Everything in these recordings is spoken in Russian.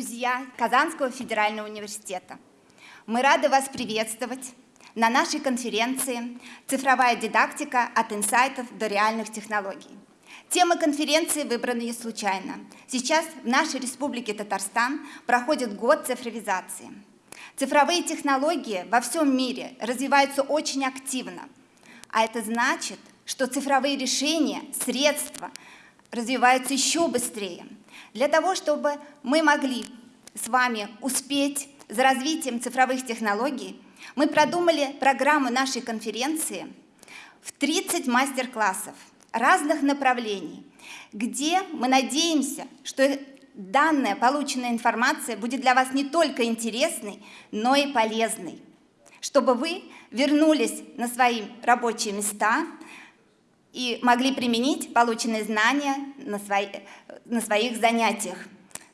друзья Казанского федерального университета! Мы рады вас приветствовать на нашей конференции «Цифровая дидактика от инсайтов до реальных технологий». Тема конференции выбрана не случайно. Сейчас в нашей республике Татарстан проходит год цифровизации. Цифровые технологии во всем мире развиваются очень активно, а это значит, что цифровые решения, средства развиваются еще быстрее. Для того, чтобы мы могли с вами успеть за развитием цифровых технологий, мы продумали программу нашей конференции в 30 мастер-классов разных направлений, где мы надеемся, что данная полученная информация будет для вас не только интересной, но и полезной, чтобы вы вернулись на свои рабочие места и могли применить полученные знания на, свои, на своих занятиях,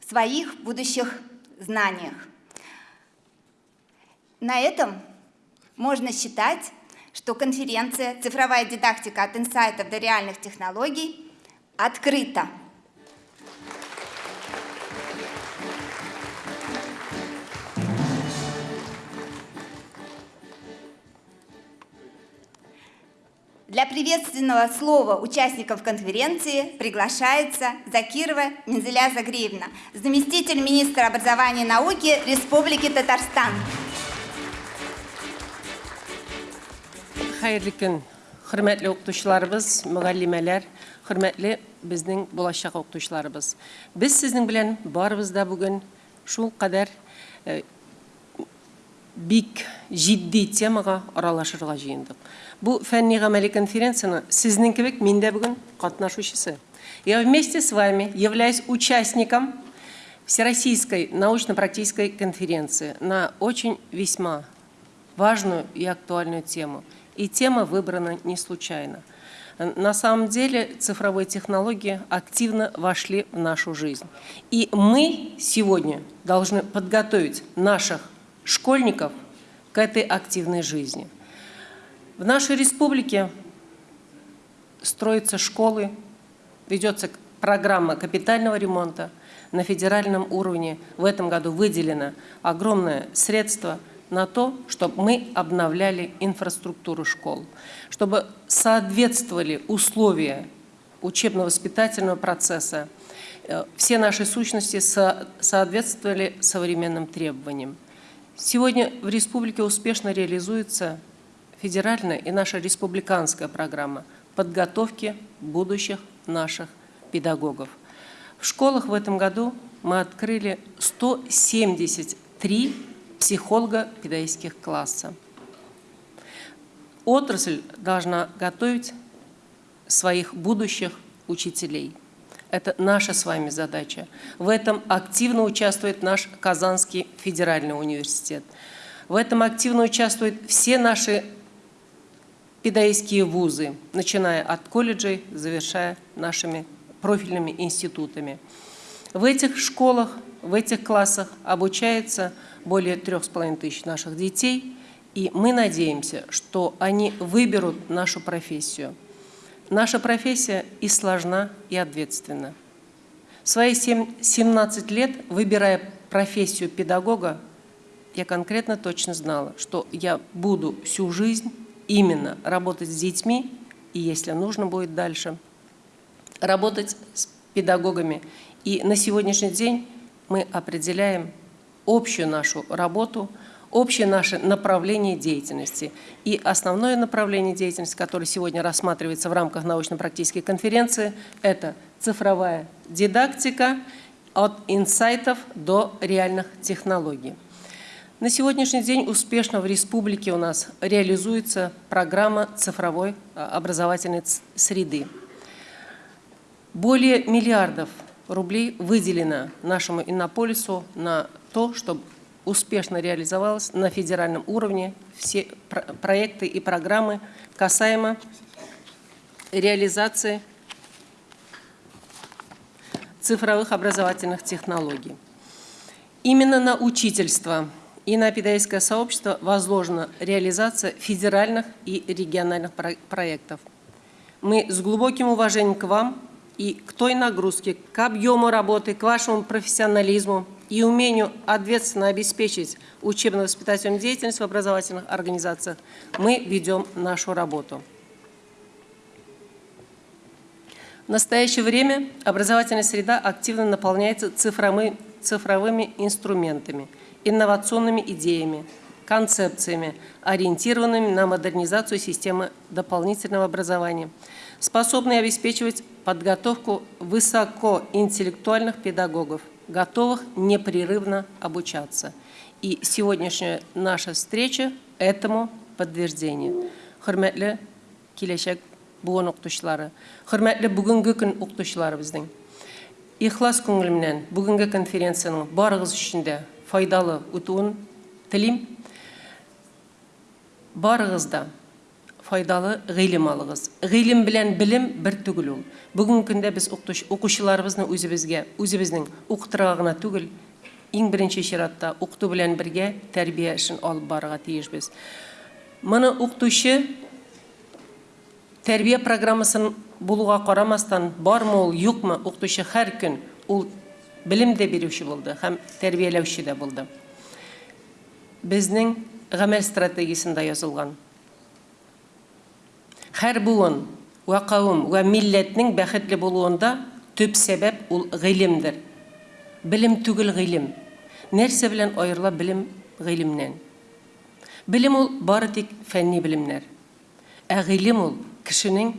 своих будущих знаниях. На этом можно считать, что конференция «Цифровая дидактика от инсайтов до реальных технологий» открыта. Для приветственного слова участников конференции приглашается Закирова Мензеля Загреевна, заместитель министра образования и науки Республики Татарстан. Хайырлы күн, хөрмәтле укытучыларыбыз, мөгаллимәләр, хөрмәтле безнең булачак укытучыларыбыз. Без сезнең белән барыбыз да бүген шул кадәр э, бик җитди темага аралашырга җыендык. Бу фәнни гамәли конференцияның сезнең кебек мин дә бүген катнашучысы. Я вместе с вами являюсь участником Всероссийской научно-практической конференции на очень весьма важную и актуальную тему – и тема выбрана не случайно. На самом деле цифровые технологии активно вошли в нашу жизнь. И мы сегодня должны подготовить наших школьников к этой активной жизни. В нашей республике строятся школы, ведется программа капитального ремонта. На федеральном уровне в этом году выделено огромное средство – на то, чтобы мы обновляли инфраструктуру школ, чтобы соответствовали условия учебно-воспитательного процесса, э, все наши сущности соответствовали современным требованиям. Сегодня в республике успешно реализуется федеральная и наша республиканская программа подготовки будущих наших педагогов. В школах в этом году мы открыли 173 психолого-педагогических класса. Отрасль должна готовить своих будущих учителей. Это наша с вами задача. В этом активно участвует наш Казанский федеральный университет. В этом активно участвуют все наши педагогические вузы, начиная от колледжей, завершая нашими профильными институтами. В этих школах, в этих классах обучается более трех с половиной тысяч наших детей, и мы надеемся, что они выберут нашу профессию. Наша профессия и сложна, и ответственна. В свои 17 лет, выбирая профессию педагога, я конкретно точно знала, что я буду всю жизнь именно работать с детьми, и если нужно будет дальше, работать с педагогами. И на сегодняшний день мы определяем общую нашу работу, общее наше направление деятельности. И основное направление деятельности, которое сегодня рассматривается в рамках научно-практической конференции, это цифровая дидактика от инсайтов до реальных технологий. На сегодняшний день успешно в республике у нас реализуется программа цифровой а, образовательной среды. Более миллиардов рублей выделено нашему Иннополису на то, чтобы успешно реализовалось на федеральном уровне все проекты и программы касаемо реализации цифровых образовательных технологий. Именно на учительство и на педагогическое сообщество возложена реализация федеральных и региональных проектов. Мы с глубоким уважением к вам и к той нагрузке, к объему работы, к вашему профессионализму и умению ответственно обеспечить учебно-воспитательную деятельность в образовательных организациях мы ведем нашу работу. В настоящее время образовательная среда активно наполняется цифровыми, цифровыми инструментами, инновационными идеями, концепциями, ориентированными на модернизацию системы дополнительного образования, способные обеспечивать подготовку высокоинтеллектуальных педагогов, готовых непрерывно обучаться. И сегодняшняя наша встреча этому подтверждение. Хөрмәтле киләчәк буын укытучылары, хөрмәтле бүгенге көн укытучылары безнең. Ихлас күңел менән бүгенге конференцияның барыгыз өчен файдалы үтүен телим. Барыгыз да файдалы ғилім алығыз. ғилім білен білім бір түгіл ол. Бүгінгі күнде біз оқушыларыбызны өзімізге өзіміздің ұқтыра ғана түгіл ең бірінші ширатта оқыту білен бірге тәрбие үшін алып баруға тиішпіз мұны ұқтушы тәрбие программасын болуға қарамастан бармы ол жоқмы ұқтушы әр күн ол білім де беруші болды һәм тәрбиелеуші де болды. Біздің ғәмәл стратегиясында жазылған Һәр буын вә кавым вә милләтнең бәхетле булуында төп сәбәп ул гыйлемдер. Белем түгел гыйлем. Нәрсә белән аерыла белем гыйлемнән? Белем ул бары тик фәнни белемнәр. Ә гыйлем ул кешенең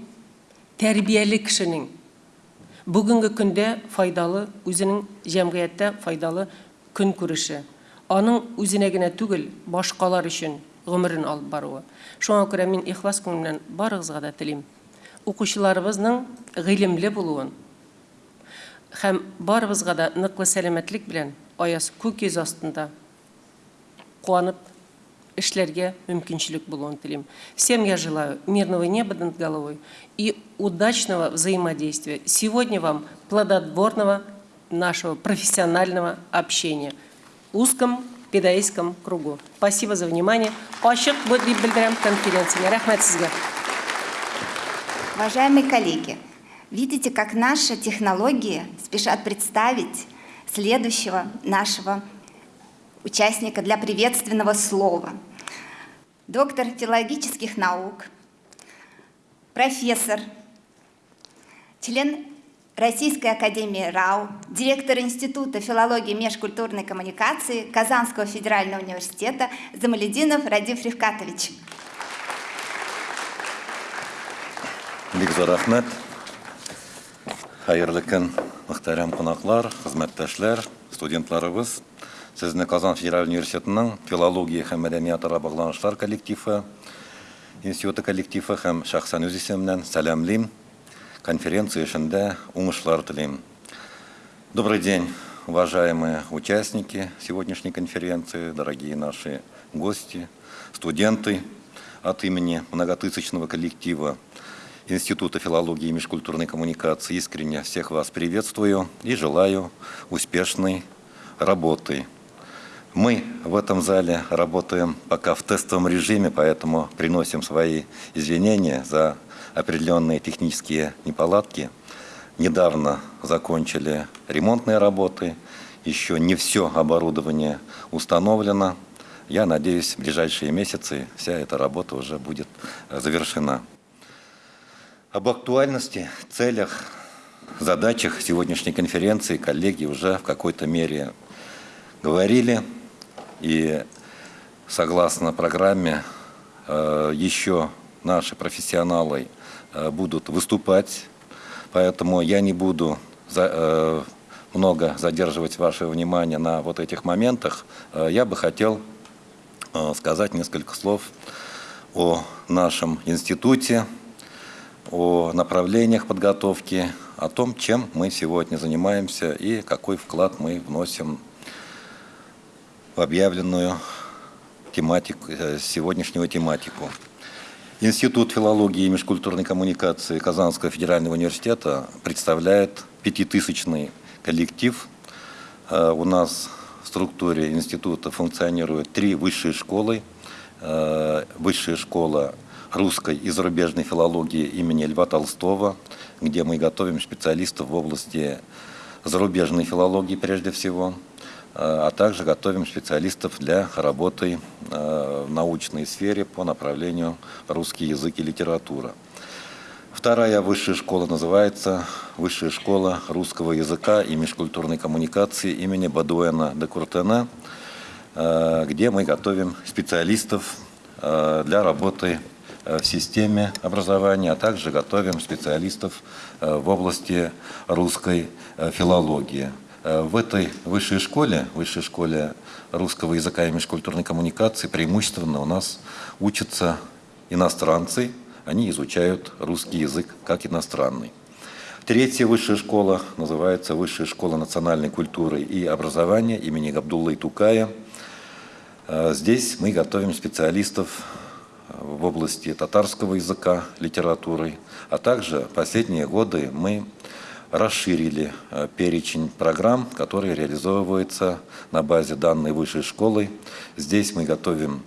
тәрбияле кешенең бүгенге көндә файдалы үзенең җәмгыятьтә файдалы көн күреше. Аның үзенә генә түгел, башкалар өчен гомерен алып баруы. Шуңа күрә мин ихлас күңел белән барыгызга да телим. Укучыларыбызның гыйлемле булуын һәм барыбызга да ныклы сәламәтлек белән аяз күк астында куанып эшләргә мөмкинчелек булуын телим. Всем я желаю мирного неба над головой и удачного взаимодействия. Сегодня вам плодотворного нашего профессионального общения узком педагогическом кругу. Спасибо за внимание. Дип белдерәм конференцияне. Рәхмәт сезгә. Уважаемые коллеги, видите, как наши технологии спешат представить следующего нашего участника для приветственного слова. Доктор филологических наук, профессор, член Российской академии РАУ, директор Института филологии и межкультурной коммуникации Казанского федерального университета Замалединов Радив Ревкатович. Бик рахмет. Хәерле көн, мөхтәрәм кунаклар, хезмәттәшләр, студентларыбыз. Сезне Казан федераль университетының филология һәм мәдәниятара багланышлар коллективы, институты коллективы һәм шәхсән үз исемнән сәламлим. Конференция эшендә уңышлар телим. Добрый день, уважаемые участники сегодняшней конференции, дорогие наши гости, студенты. От имени многотысячного коллектива Института филологии и межкультурной коммуникации искренне всех вас приветствую и желаю успешной работы мы в этом зале работаем пока в тестовом режиме, поэтому приносим свои извинения за определенные технические неполадки. Недавно закончили ремонтные работы, еще не все оборудование установлено. Я надеюсь, в ближайшие месяцы вся эта работа уже будет завершена. Об актуальности, целях, задачах сегодняшней конференции коллеги уже в какой-то мере говорили. И согласно программе э, еще наши профессионалы э, будут выступать, поэтому я не буду э, много задерживать ваше внимание на вот этих моментах. Я бы хотел сказать несколько слов о нашем институте, о направлениях подготовки, о том, чем мы сегодня занимаемся и какой вклад мы вносим в объявленную тематику, э, сегодняшнюю тематику. Институт филологии и межкультурной коммуникации Казанского федерального университета представляет пятитысячный коллектив. Э, у нас в структуре института функционируют три высшие школы. Э, высшая школа русской и зарубежной филологии имени Льва Толстого, где мы готовим специалистов в области зарубежной филологии прежде всего – а также готовим специалистов для работы в научной сфере по направлению русский язык и литература. Вторая высшая школа называется Высшая школа русского языка и межкультурной коммуникации имени Бадуэна де Куртена, где мы готовим специалистов для работы в системе образования, а также готовим специалистов в области русской филологии. В этой высшей школе, высшей школе русского языка и межкультурной коммуникации преимущественно у нас учатся иностранцы, они изучают русский язык как иностранный. Третья высшая школа называется Высшая школа национальной культуры и образования имени Габдуллы Тукая. Э, здесь мы готовим специалистов в области татарского языка, литературы, а также последние годы мы расширили э, перечень программ, которые реализовываются на базе данной высшей школы. Здесь мы готовим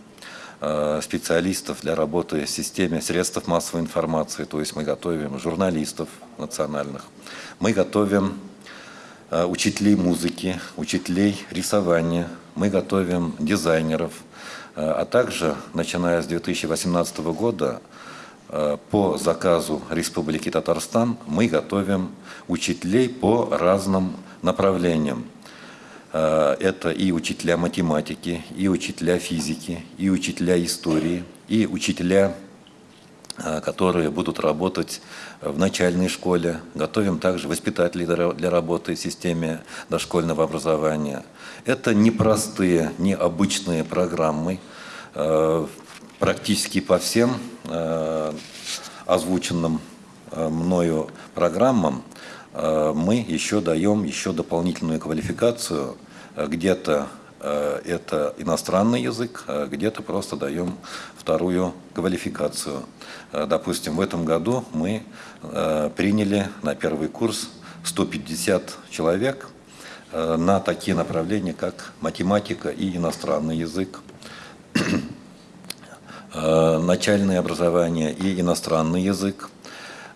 Э, специалистов для работы в системе средств массовой информации, то есть мы готовим журналистов национальных, мы готовим э, учителей музыки, учителей рисования, мы готовим дизайнеров, а также, начиная с 2018 года, по заказу Республики Татарстан мы готовим учителей по разным направлениям. Э, это и учителя математики, и учителя физики, и учителя истории, и учителя, э, которые будут работать в начальной школе. Готовим также воспитателей для работы в системе дошкольного образования. Это непростые, необычные программы. Э, практически по всем озвученным мною программам Э, мы еще даем еще дополнительную квалификацию. Э, где-то э, это иностранный язык, где-то просто даем вторую квалификацию. Допустим, в этом году мы приняли на первый курс 150 человек на такие направления, как математика и иностранный язык, начальное образование и иностранный язык,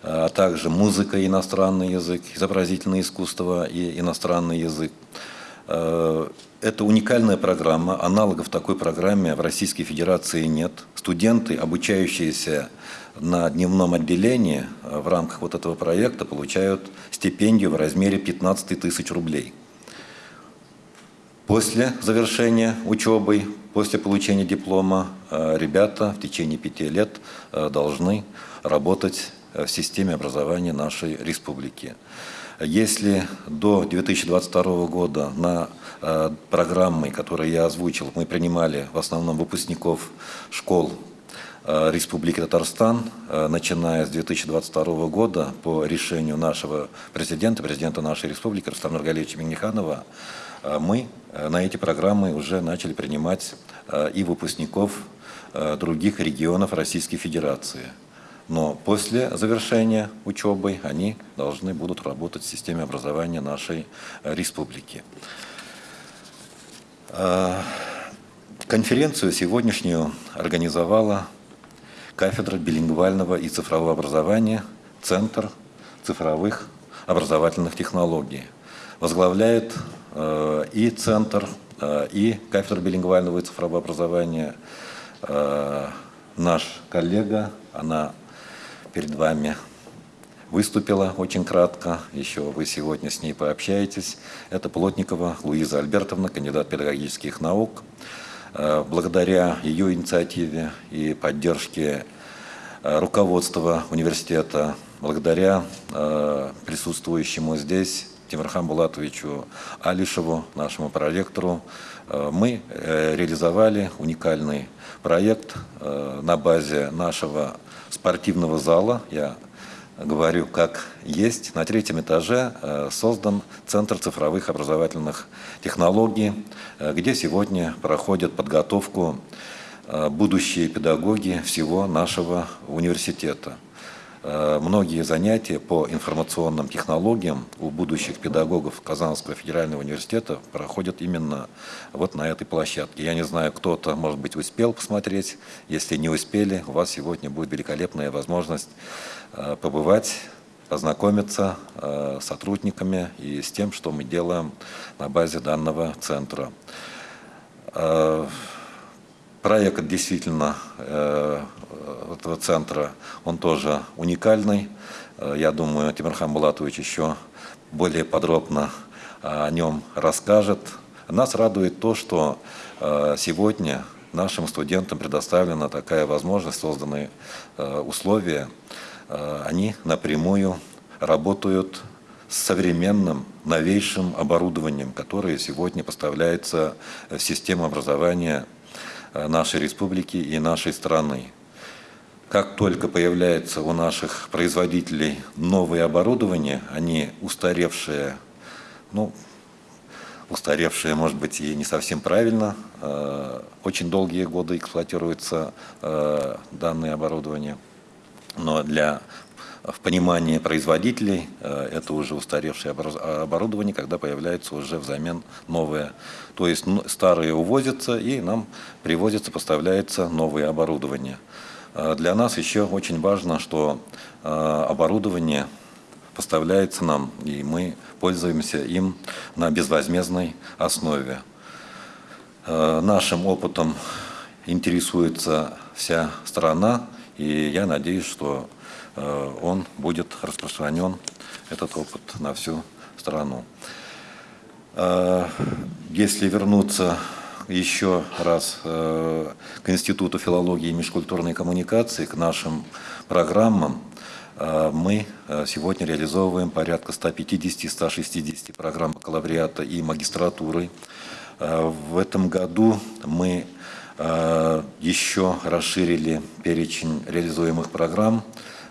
а также музыка и иностранный язык, изобразительное искусство и иностранный язык. Э, это уникальная программа, аналогов такой программе в Российской Федерации нет. Студенты, обучающиеся на дневном отделении э, в рамках вот этого проекта, получают стипендию в размере 15 тысяч рублей. После завершения учебы, после получения диплома, э, ребята в течение пяти лет должны работать в системе образования нашей республики. Если до 2022 года на э, программы, которые я озвучил, мы принимали в основном выпускников школ э, Республики Татарстан, э, начиная с 2022 года по решению нашего президента, президента нашей республики Рустама Нургалевича Миниханова, мы на эти программы уже начали принимать и выпускников других регионов Российской Федерации. Но после завершения учебы они должны будут работать в системе образования нашей э, республики. Э, конференцию сегодняшнюю организовала кафедра билингвального и цифрового образования, Центр цифровых образовательных технологий. Возглавляет э, и Центр, и кафедра билингвального и цифрового образования наш коллега, она перед вами выступила очень кратко, еще вы сегодня с ней пообщаетесь. Это Плотникова Луиза Альбертовна, кандидат педагогических наук. Э, благодаря ее инициативе и поддержке э, руководства университета, благодаря э, присутствующему здесь Тимирхан Булатовичу Алишеву, нашему проректору, мы реализовали уникальный проект на базе нашего спортивного зала, я говорю как есть, на третьем этаже э, создан Центр цифровых образовательных технологий, э, где сегодня проходят подготовку э, будущие педагоги всего нашего университета. Э, многие занятия по информационным технологиям у будущих педагогов Казанского федерального университета проходят именно вот на этой площадке. Я не знаю, кто-то, может быть, успел посмотреть. Если не успели, у вас сегодня будет великолепная возможность э, побывать познакомиться э, с сотрудниками и с тем, что мы делаем на базе данного центра. Проект действительно этого центра, он тоже уникальный. Я думаю, Тимирхан Булатович еще более подробно о нем расскажет. Нас радует то, что сегодня нашим студентам предоставлена такая возможность, созданы условия, Э, они напрямую работают с современным, новейшим оборудованием, которое сегодня поставляется в систему образования э, нашей республики и нашей страны. Как только появляется у наших производителей новое оборудование, они устаревшие, ну, устаревшие, может быть, и не совсем правильно, э, очень долгие годы эксплуатируется данное оборудование – но для в понимании производителей э, это уже устаревшее оборудование, когда появляется уже взамен новое. То есть старые увозятся и нам привозится, поставляется новое оборудование. Э, для нас еще очень важно, что э, оборудование поставляется нам, и мы пользуемся им на безвозмездной основе. Нашим опытом интересуется вся страна, и я надеюсь, что он будет распространен, этот опыт, на всю страну. Если вернуться еще раз э, к Институту филологии и межкультурной коммуникации, к нашим программам, мы сегодня реализовываем порядка 150-160 программ бакалавриата и магистратуры. В этом году мы Э, еще расширили перечень реализуемых программ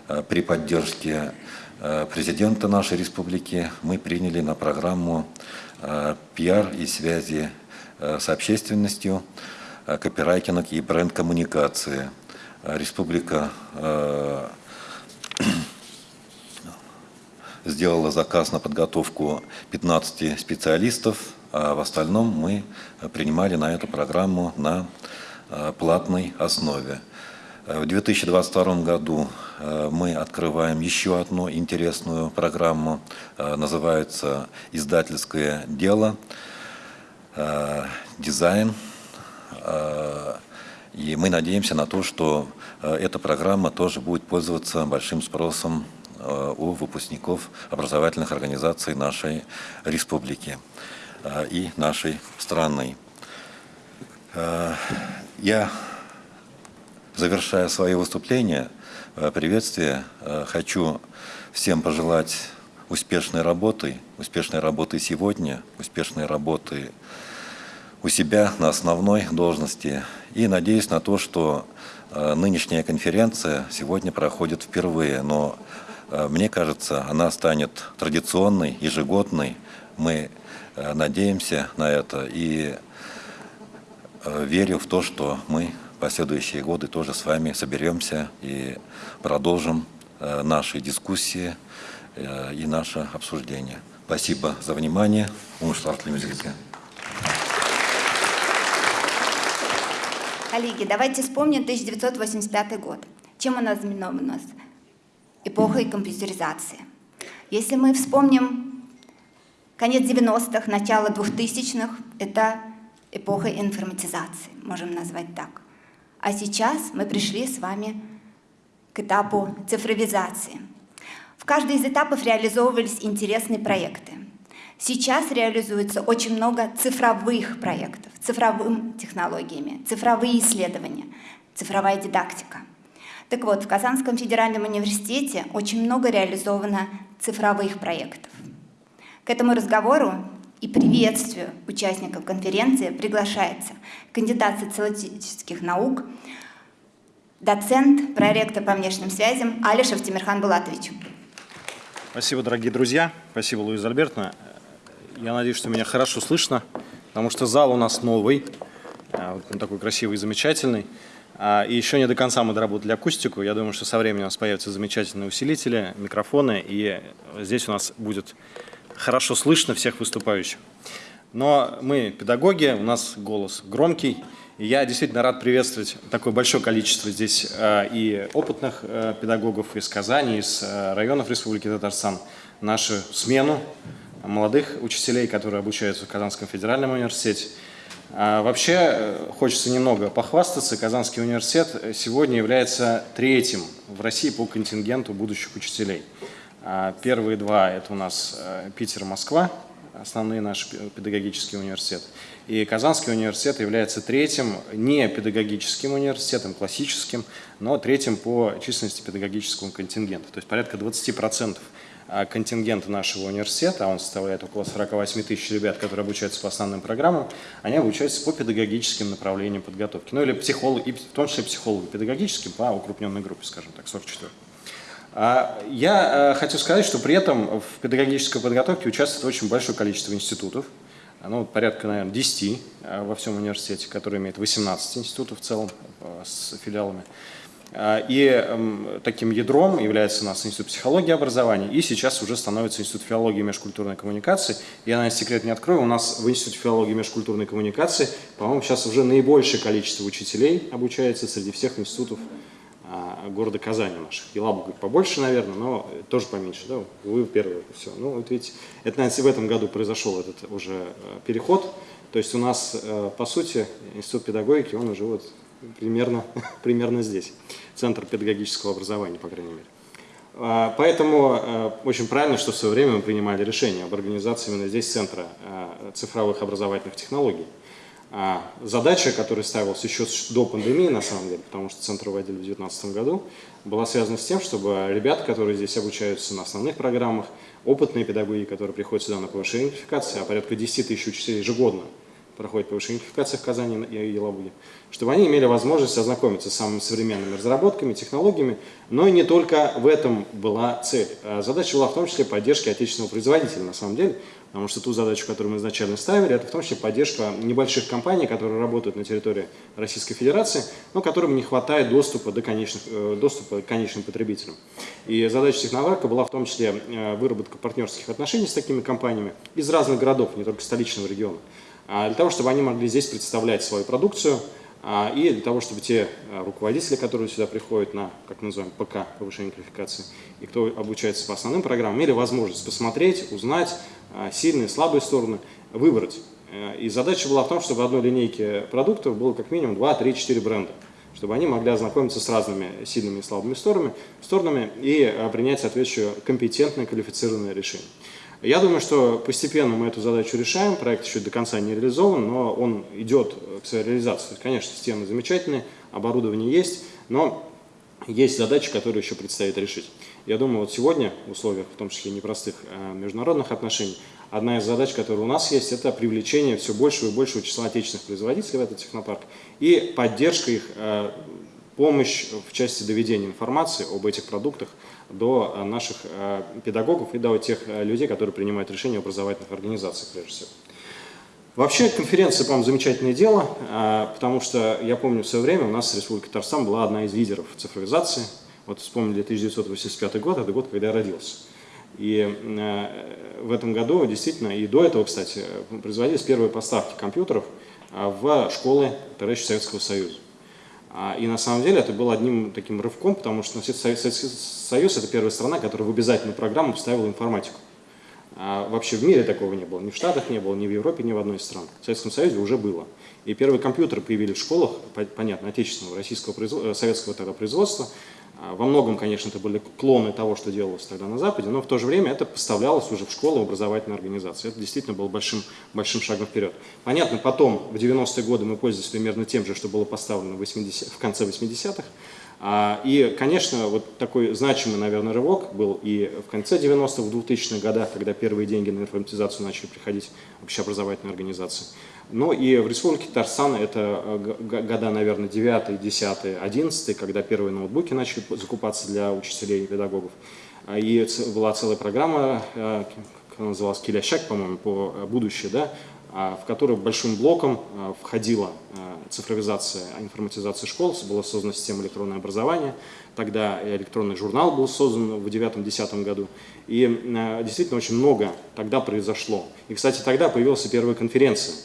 э, при поддержке э, президента нашей республики. Мы приняли на программу пиар и связи с общественностью, копирайтинг и бренд-коммуникации. Республика сделала заказ на подготовку 15 специалистов, а в остальном мы принимали на эту программу на Э, платной основе. Э, в 2022 году э, мы открываем еще одну интересную программу, называется «Издательское дело», «Дизайн». И мы надеемся на то, что эта программа тоже будет пользоваться большим спросом у выпускников образовательных организаций нашей республики и нашей страны. Я, завершая свое выступление, э, приветствие, э, хочу всем пожелать успешной работы, успешной работы сегодня, успешной работы у себя на основной должности. И надеюсь на то, что э, нынешняя конференция сегодня проходит впервые, но мне кажется, она станет традиционной, ежегодной. Мы надеемся на это и Э, верю в то, что мы последующие годы тоже с вами соберемся и продолжим э, наши дискуссии э, и наше обсуждение. Спасибо за внимание. Коллеги, давайте вспомним 1985 год. Чем она знаменована у нас? Эпохой компьютеризации. Если мы вспомним конец 90-х, начало 2000-х, это эпохой информатизации, можем назвать так. А сейчас мы пришли с вами к этапу цифровизации. В каждый из этапов реализовывались интересные проекты. Сейчас реализуется очень много цифровых проектов, цифровыми технологиями, цифровые исследования, цифровая дидактика. Так вот, в Казанском федеральном университете очень много реализовано цифровых проектов. К этому разговору и приветствию участников конференции приглашается кандидат социологических наук, доцент, проректор по внешним связям Алишев Тимирхан Булатович. Спасибо, дорогие друзья. Спасибо, Луиза Альбертовна. Я надеюсь, что меня хорошо слышно, потому что зал у нас новый, а, он такой красивый и замечательный. А, и еще не до конца мы доработали акустику. Я думаю, что со временем у нас появятся замечательные усилители, микрофоны, и здесь у нас будет хорошо слышно всех выступающих. Но мы педагоги, у нас голос громкий, Я действительно рад приветствовать такое большое количество здесь э, и опытных э, педагогов из Казани, из э, районов Республики Татарстан, нашу смену молодых учителей, которые обучаются в Казанском федеральном университете. А вообще хочется немного похвастаться. Казанский университет сегодня является третьим в России по контингенту будущих учителей. А первые два – это у нас Питер Москва, основные наши педагогические университеты. И Казанский университет является третьим не педагогическим университетом, классическим, но третьим по численности педагогического контингента. То есть порядка 20% а, контингента нашего университета, а он составляет около 48 тысяч ребят, которые обучаются по основным программам, они обучаются по педагогическим направлениям подготовки. Ну или психолог, и в том числе психологу-педагогическим по укрупненной группе, скажем так, 44. А, я э, хочу сказать, что при этом в педагогической подготовке участвует очень большое количество институтов, ну, порядка, наверное, 10 э, во всем университете, который имеет 18 институтов в целом э, с филиалами. А, и эм, таким ядром является у нас Институт психологии и образования, и сейчас уже становится Институт филологии и межкультурной коммуникации. Я, наверное, секрет не открою, у нас в Институте филологии и межкультурной коммуникации, по-моему, сейчас уже наибольшее количество учителей обучается среди всех институтов города Казани наших. Елабуга побольше, наверное, но тоже поменьше. Да? Вы первые. Все. Ну, вот видите, это, наверное, в этом году произошел этот уже э, переход. То есть у нас, э, по сути, институт педагогики, он уже вот примерно, примерно здесь. Центр педагогического образования, по крайней мере. А, поэтому э, очень правильно, что в свое время мы принимали решение об организации именно здесь Центра цифровых образовательных технологий. А задача, которая ставилась еще до пандемии, на самом деле, потому что центр вводили в 2019 году, была связана с тем, чтобы ребята, которые здесь обучаются на основных программах, опытные педагоги, которые приходят сюда на повышение квалификации, а порядка 10 тысяч учителей ежегодно проходит повышение квалификации в Казани и Елабуге, чтобы они имели возможность ознакомиться с самыми современными разработками, технологиями, но и не только в этом была цель. А задача была в том числе поддержки отечественного производителя, на самом деле, Потому что ту задачу, которую мы изначально ставили, это в том числе поддержка небольших компаний, которые работают на территории Российской Федерации, но которым не хватает доступа, до конечных, э, доступа к конечным потребителям. И задача технопарка была в том числе э, выработка партнерских отношений с такими компаниями из разных городов, не только столичного региона, а для того, чтобы они могли здесь представлять свою продукцию, а, и для того, чтобы те а, руководители, которые сюда приходят на, как мы называем, ПК, повышение квалификации, и кто обучается по основным программам, имели возможность посмотреть, узнать сильные, слабые стороны, выбрать. Э, и задача была в том, чтобы в одной линейке продуктов было как минимум 2, 3, 4 бренда, чтобы они могли ознакомиться с разными сильными и слабыми сторонами, сторонами и принять соответствующее компетентное, квалифицированное решение. Я думаю, что постепенно мы эту задачу решаем, проект еще до конца не реализован, но он идет к своей реализации. Конечно, системы замечательные, оборудование есть, но есть задачи, которые еще предстоит решить. Я думаю, вот сегодня, в условиях, в том числе непростых а, международных отношений, одна из задач, которая у нас есть, это привлечение все большего и большего числа отечественных производителей в этот технопарк и поддержка их, а, помощь в части доведения информации об этих продуктах до э, наших э, педагогов и до тех э, людей, которые принимают решения в образовательных организациях, прежде всего. Вообще конференция, по-моему, замечательное дело, потому что я помню в свое время у нас Республика Татарстан была одна из лидеров цифровизации. Вот вспомнили 1985 год, это год, когда я родился. И в этом году действительно, и до этого, кстати, производились первые поставки компьютеров в школы Товарища Советского Союза. А, и на самом деле это было одним таким рывком, потому что Советский Союз – это первая страна, которая в обязательную программу вставила информатику. А вообще в мире такого не было, ни в Штатах не было, ни в Европе, ни в одной из стран. В Советском Союзе уже было. И первые компьютеры появились в школах, понятно, отечественного, российского, э, советского тогда производства, а, во многом, конечно, это были клоны того, что делалось тогда на Западе, но в то же время это поставлялось уже в школы, в образовательные организации. Это действительно было большим, большим шагом вперед. Понятно, потом, в 90-е годы мы пользовались примерно тем же, что было поставлено в, 80, в конце 80-х. А, и, конечно, вот такой значимый, наверное, рывок был и в конце 90-х, в 2000-х годах, когда первые деньги на информатизацию начали приходить общеобразовательные организации. Но и в Республике Татарстан это э, года, наверное, 9, 10, 11, когда первые ноутбуки начали закупаться для учителей и педагогов. А, и была целая программа, э, она называлась, Килящак, по-моему, по э, будущее, да, а, в которой большим блоком входила цифровизация, информатизация школ, была создана система электронного образования, тогда электронный журнал был создан в 2009-2010 году, и действительно очень много тогда произошло. И, кстати, тогда появилась первая конференция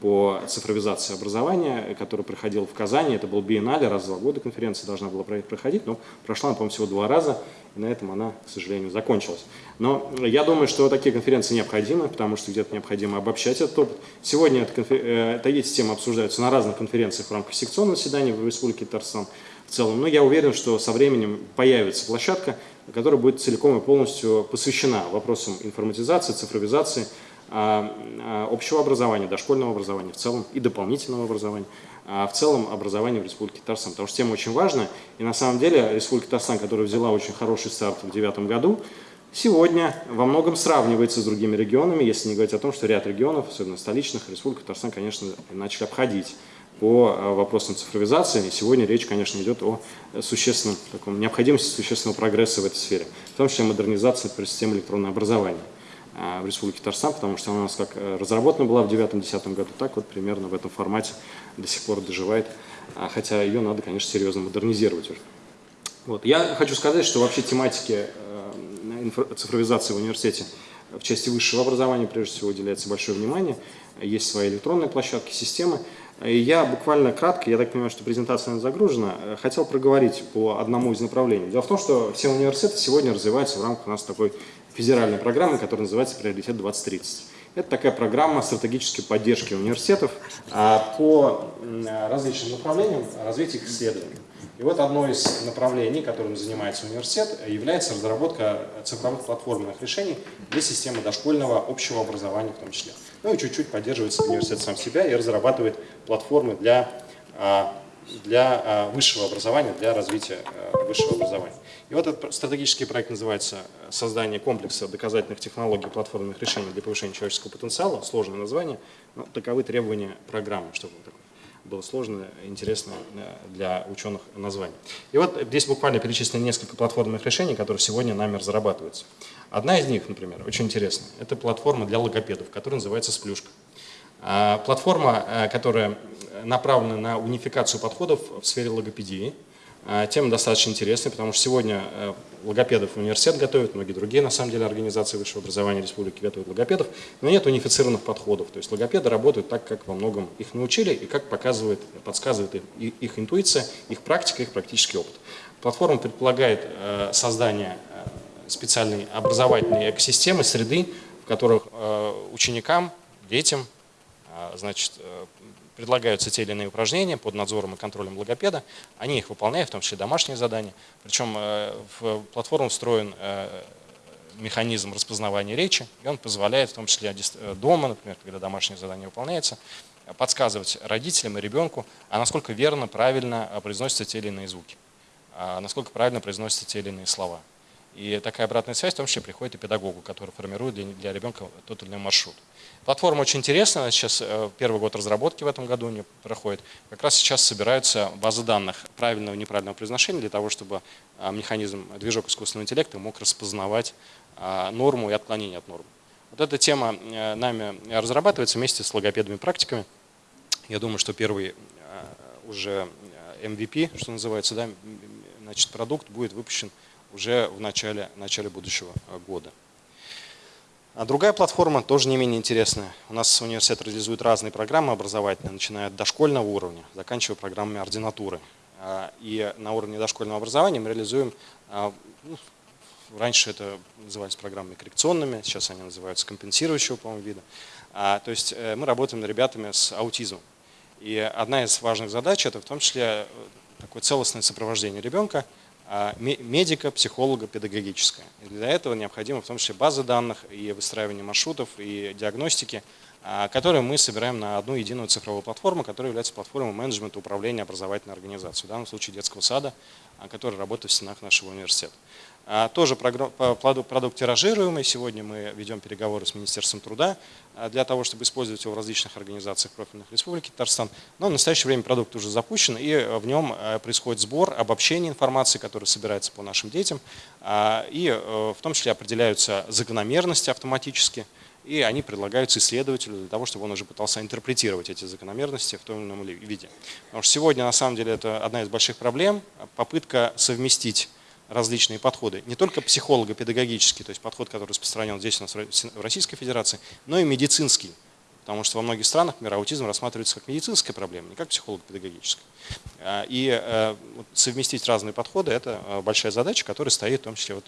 по цифровизации образования, который проходил в Казани. Это был биеннале, раз в два года конференция должна была проходить, но прошла, по-моему, всего два раза, и на этом она, к сожалению, закончилась. Но я думаю, что такие конференции необходимы, потому что где-то необходимо обобщать этот опыт. Сегодня эта, конфер... Э, эти темы обсуждаются на разных конференциях в рамках секционного заседания в Республике Татарстан в целом. Но я уверен, что со временем появится площадка, которая будет целиком и полностью посвящена вопросам информатизации, цифровизации, общего образования, дошкольного образования в целом и дополнительного образования, а в целом образования в Республике Татарстан. Потому что тема очень важная. И на самом деле Республика Татарстан, которая взяла очень хороший старт в 2009 году, сегодня во многом сравнивается с другими регионами, если не говорить о том, что ряд регионов, особенно столичных, Республика Татарстан, конечно, начали обходить по вопросам цифровизации. И сегодня речь, конечно, идет о существенном, таком, необходимости существенного прогресса в этой сфере, в том числе модернизации системы электронного образования. А, в Республике Татарстан, потому что она у нас как э, разработана была в 2009-2010 году, так вот примерно в этом формате до сих пор доживает, а, хотя ее надо, конечно, серьезно модернизировать уже. Вот. Я хочу сказать, что вообще тематике э, цифровизации в университете в части высшего образования прежде всего уделяется большое внимание. Есть свои электронные площадки, системы. И я буквально кратко, я так понимаю, что презентация загружена, э, хотел проговорить по одному из направлений. Дело в том, что все университеты сегодня развиваются в рамках у нас такой федеральной программы, которая называется «Приоритет 2030». Это такая программа стратегической поддержки университетов а, по различным направлениям развития их исследований. И вот одно из направлений, которым занимается университет, является разработка цифровых платформенных решений для системы дошкольного общего образования в том числе. Ну и чуть-чуть поддерживается университет сам себя и разрабатывает платформы для а, для а, высшего образования, для развития а, высшего образования. И вот этот стратегический проект называется «Создание комплекса доказательных технологий платформенных решений для повышения человеческого потенциала». Сложное название, но таковы требования программы, чтобы было сложное, интересное для ученых название. И вот здесь буквально перечислены несколько платформенных решений, которые сегодня нами разрабатываются. Одна из них, например, очень интересная, это платформа для логопедов, которая называется «Сплюшка». А, платформа, э, которая направлена на унификацию подходов в сфере логопедии. А, тема достаточно интересная, потому что сегодня э, логопедов университет готовит, многие другие, на самом деле, организации высшего образования республики готовят логопедов, но нет унифицированных подходов. То есть логопеды работают так, как во многом их научили и как показывает, подсказывает их, их интуиция, их практика, их практический опыт. Платформа предполагает э, создание специальной образовательной экосистемы, среды, в которых ученикам, детям, значит, э, предлагаются те или иные упражнения под надзором и контролем логопеда. Они их выполняют, в том числе домашние задания. Причем э, в платформу встроен э, механизм распознавания речи, и он позволяет, в том числе дома, например, когда домашнее задание выполняется, подсказывать родителям и ребенку, а насколько верно, правильно произносятся те или иные звуки, а насколько правильно произносятся те или иные слова. И такая обратная связь в том числе приходит и педагогу, который формирует для, для ребенка тот или иной маршрут. Платформа очень интересная, сейчас э, первый год разработки в этом году не проходит. Как раз сейчас собираются базы данных правильного и неправильного произношения для того, чтобы а, механизм, движок искусственного интеллекта мог распознавать а, норму и отклонение от нормы. Вот эта тема э, нами разрабатывается вместе с логопедами-практиками. Я думаю, что первый э, уже MVP, что называется, да, значит, продукт будет выпущен уже в начале, начале будущего э, года. А другая платформа тоже не менее интересная. У нас университет реализует разные программы образовательные, начиная от дошкольного уровня, заканчивая программами ординатуры. А, и на уровне дошкольного образования мы реализуем, а, ну, раньше это назывались программами коррекционными, сейчас они называются компенсирующего, по-моему, вида. То есть э, мы работаем с ребятами с аутизмом. И одна из важных задач это в том числе э, такое целостное сопровождение ребенка а, медика, психолога, педагогическая. И для этого необходимо в том числе базы данных и выстраивание маршрутов и диагностики, а, которые мы собираем на одну единую цифровую платформу, которая является платформой менеджмента управления образовательной организацией, в данном случае детского сада, а, который работает в стенах нашего университета. А, тоже продукт тиражируемый. Сегодня мы ведем переговоры с Министерством труда а, для того, чтобы использовать его в различных организациях профильных республики Татарстан. Но в настоящее время продукт уже запущен, и в нем а, происходит сбор, обобщение информации, которая собирается по нашим детям. И э, в том числе определяются закономерности автоматически, и они предлагаются исследователю для того, чтобы он уже пытался интерпретировать эти закономерности в том или ином виде. Потому что сегодня на самом деле это одна из больших проблем, попытка совместить различные подходы. Не только психолого-педагогический, то есть подход, который распространен здесь у нас в Российской Федерации, но и медицинский. Потому что во многих странах мира аутизм рассматривается как медицинская проблема, не как психолого-педагогическая. А, И э, совместить разные подходы – это э, большая задача, которая стоит в том числе вот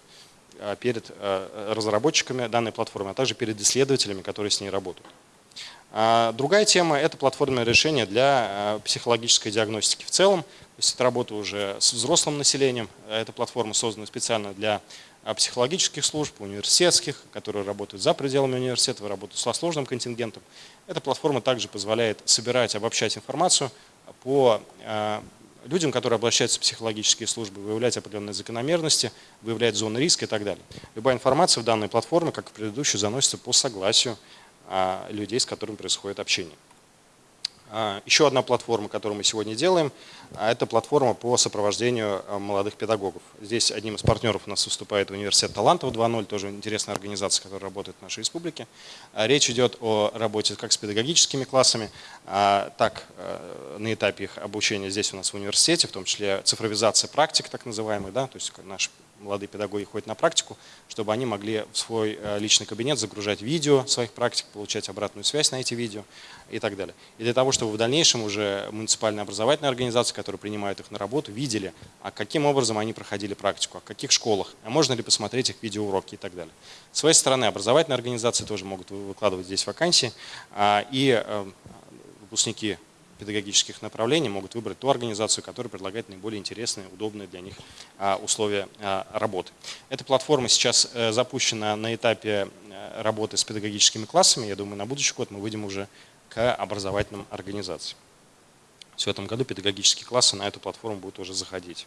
э, перед разработчиками данной платформы, а также перед исследователями, которые с ней работают. А Другая тема – это платформенное решение для психологической диагностики в целом. Есть это работа уже с взрослым населением. Эта платформа создана специально для э, психологических служб, университетских, которые работают за пределами университета, работают со сложным контингентом. Эта платформа также позволяет собирать, обобщать информацию по э, людям, которые обращаются в психологические службы, выявлять определенные закономерности, выявлять зоны риска и так далее. Любая информация в данной платформе, как и в предыдущей, заносится по согласию а, людей, с которыми происходит общение. А, Еще одна платформа, которую мы сегодня делаем, а, это платформа по сопровождению а, молодых педагогов. Здесь одним из партнеров у нас выступает университет Талантов 2.0, тоже интересная организация, которая работает в нашей республике. Речь идет о работе как с педагогическими классами, так э, на этапе их обучения здесь у нас в университете, в том числе цифровизация практик так называемых, да, то есть наши молодые педагоги ходят на практику, чтобы они могли в свой э, личный кабинет загружать видео своих практик, получать обратную связь на эти видео и так далее. И для того, чтобы в дальнейшем уже муниципальные образовательные организации, которые принимают их на работу, видели, а каким образом они проходили практику, а в каких школах, а можно ли посмотреть их видеоуроки и так далее. С своей стороны, образовательные организации тоже могут вы- выкладывать здесь вакансии, а, и э, выпускники педагогических направлений могут выбрать ту организацию, которая предлагает наиболее интересные, удобные для них а, условия а, работы. Эта платформа сейчас э, запущена на этапе э, работы с педагогическими классами. Я думаю, на будущий год мы выйдем уже к образовательным организациям. В этом году педагогические классы на эту платформу будут уже заходить.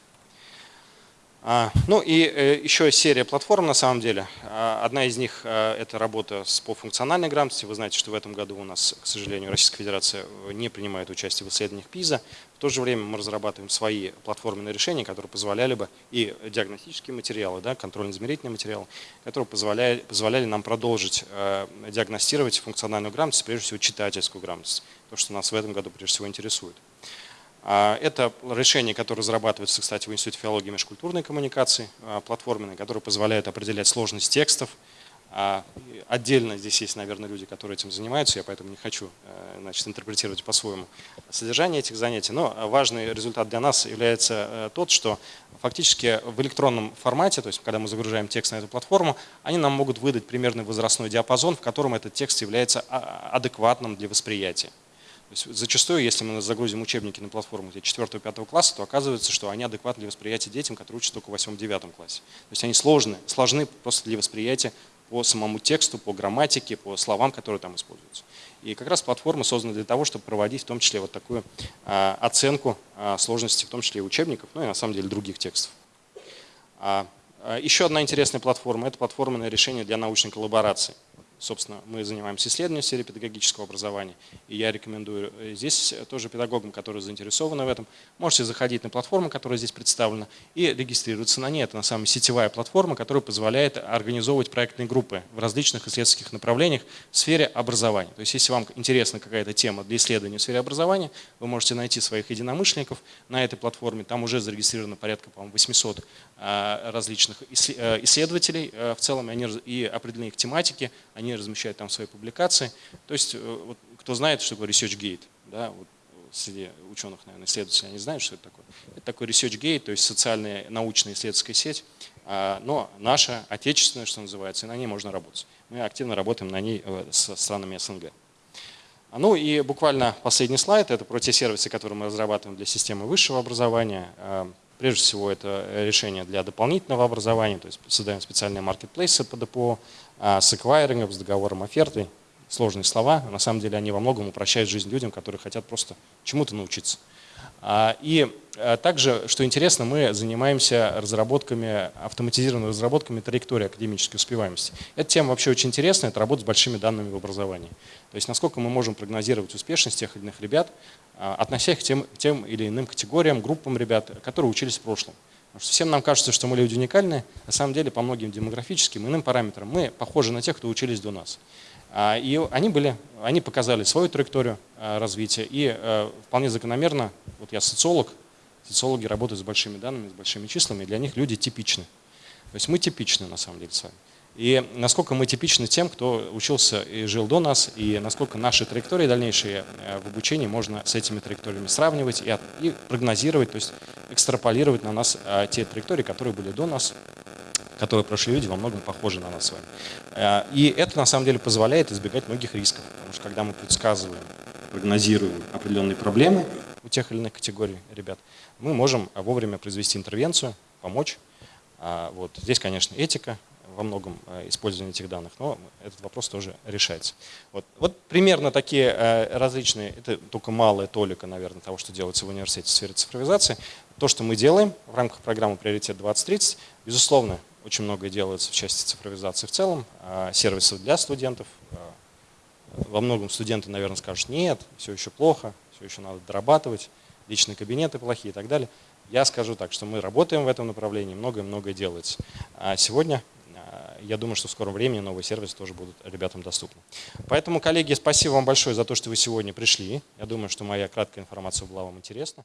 А, Ну и э, еще серия платформ на самом деле. А, Одна из них э, это работа с- по функциональной грамотности. Вы знаете, что в этом году у нас, к сожалению, Российская Федерация э, не принимает участие в исследованиях ПИЗа. В то же время мы разрабатываем свои платформенные решения, которые позволяли бы и диагностические материалы, да, контрольно-измерительные материалы, которые позволяли, позволяли нам продолжить диагностировать функциональную грамотность, прежде всего читательскую грамотность, то, что нас в этом году прежде всего интересует. А, Это решение, которое разрабатывается, кстати, в Институте филологии и межкультурной коммуникации, а, платформенное, которое позволяет определять сложность текстов. А, Отдельно здесь есть, наверное, люди, которые этим занимаются, я поэтому не хочу э, значит, интерпретировать по-своему содержание этих занятий. Но важный результат для нас является э, тот, что фактически в электронном формате, то есть когда мы загружаем текст на эту платформу, они нам могут выдать примерный возрастной диапазон, в котором этот текст является адекватным для восприятия. Зачастую, если мы загрузим учебники на платформу 4-5 класса, то оказывается, что они адекватны для восприятия детям, которые учатся только в 8-9 классе. То есть они сложны, сложны просто для восприятия по самому тексту, по грамматике, по словам, которые там используются. И как раз платформа создана для того, чтобы проводить в том числе вот такую а, оценку а, сложности, в том числе и учебников, ну и на самом деле других текстов. А, а, Еще одна интересная платформа – это платформенное решение для научной коллаборации. Собственно, мы занимаемся исследованием в сфере педагогического образования, и я рекомендую э, здесь тоже педагогам, которые заинтересованы в этом, можете заходить на платформу, которая здесь представлена, и регистрироваться на ней. Это на самом деле сетевая платформа, которая позволяет организовывать проектные группы в различных исследовательских направлениях в сфере образования. То есть, если вам интересна какая-то тема для исследования в сфере образования, вы можете найти своих единомышленников на этой платформе. Там уже зарегистрировано порядка, по-моему, 800 а, различных э, исследователей э, в целом, и, определены их тематики, они размещают там свои публикации. То есть, э, вот, кто знает, что такое ResearchGate, да, вот среди ученых, наверное, исследователей, они знают, что это такое. Это такой ResearchGate, то есть социальная научная исследовательская сеть, а, но наша, отечественная, что называется, и на ней можно работать. Мы активно работаем на ней э, со странами СНГ. А, Ну и буквально последний слайд, это про те сервисы, которые мы разрабатываем для системы высшего образования. Прежде всего это решение для дополнительного образования, то есть создаем специальные маркетплейсы по ДПО а, с эквайрингом, с договором оферты. Сложные слова, на самом деле они во многом упрощают жизнь людям, которые хотят просто чему-то научиться. А, И а, также, что интересно, мы занимаемся разработками, автоматизированными разработками траектории академической успеваемости. Эта тема вообще очень интересная, это работа с большими данными в образовании. То есть насколько мы можем прогнозировать успешность тех или иных ребят, а, относя их к тем, тем или иным категориям, группам ребят, которые учились в прошлом. Потому что всем нам кажется, что мы люди уникальные, на самом деле по многим демографическим иным параметрам мы похожи на тех, кто учились до нас. А, И они, были, они показали свою траекторию а, развития, и э, вполне закономерно, вот я социолог, социологи работают с большими данными, с большими числами, для них люди типичны. То есть мы типичны на самом деле с вами. и насколько мы типичны тем, кто учился и жил до нас, и насколько наши траектории дальнейшие э, в обучении можно с этими траекториями сравнивать и, от- и прогнозировать, то есть экстраполировать на нас э, те траектории, которые были до нас, которые прошли люди, во многом похожи на нас с вами. Э, И это на самом деле позволяет избегать многих рисков, потому что когда мы предсказываем, прогнозируем определенные проблемы у тех или иных категорий ребят, мы можем вовремя произвести интервенцию, помочь. А, Вот. Здесь, конечно, этика во многом э, использование этих данных, но этот вопрос тоже решается. Вот, вот примерно такие э, различные, это только малая толика, наверное, того, что делается в университете в сфере цифровизации. То, что мы делаем в рамках программы «Приоритет 2030», безусловно, очень многое делается в части цифровизации в целом, а, сервисов для студентов. а, Во многом студенты, наверное, скажут, нет, все еще плохо, все еще надо дорабатывать, личные кабинеты плохие и так далее. Я скажу так, что мы работаем в этом направлении, многое-многое делается. А сегодня, а, я думаю, что в скором времени новые сервисы тоже будут ребятам доступны. Поэтому, коллеги, спасибо вам большое за то, что вы сегодня пришли. Я думаю, что моя краткая информация была вам интересна.